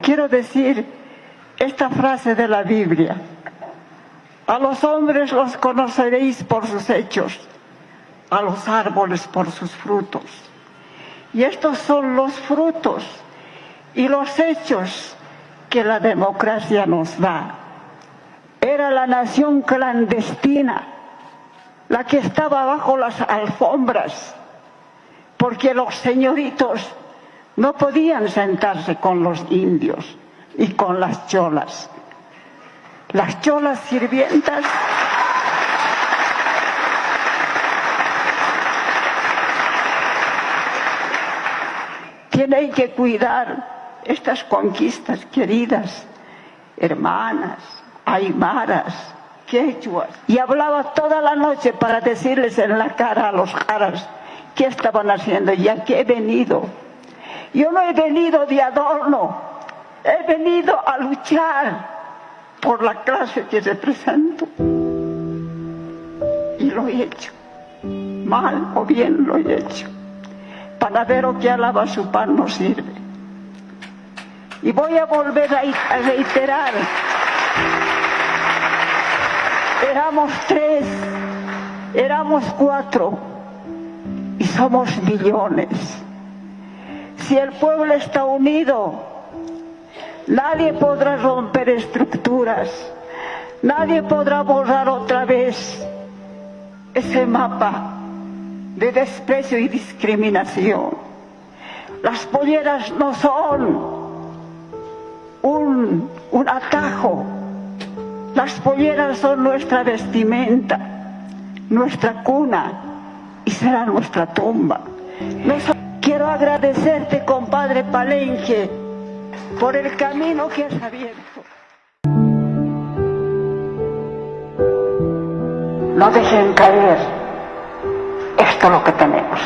Quiero decir esta frase de la Biblia. A los hombres los conoceréis por sus hechos, a los árboles por sus frutos. Y estos son los frutos y los hechos que la democracia nos da. Era la nación clandestina, la que estaba bajo las alfombras, porque los señoritos no podían sentarse con los indios y con las cholas. Las cholas sirvientas tienen que cuidar estas conquistas queridas, hermanas, aymaras, quechuas. Y hablaba toda la noche para decirles en la cara a los jaras qué estaban haciendo y a qué he venido. Yo no he venido de adorno, he venido a luchar por la clase que represento. Y lo he hecho, mal o bien lo he hecho. Panadero que alaba su pan no sirve. Y voy a volver a reiterar, éramos tres, éramos cuatro y somos millones si el pueblo está unido, nadie podrá romper estructuras, nadie podrá borrar otra vez ese mapa de desprecio y discriminación. Las polleras no son un, atajo, las polleras son nuestra vestimenta, nuestra cuna y será nuestra tumba. Quiero agradecerte, compadre Palenque, por el camino que has abierto. No dejen caer esto lo que tenemos.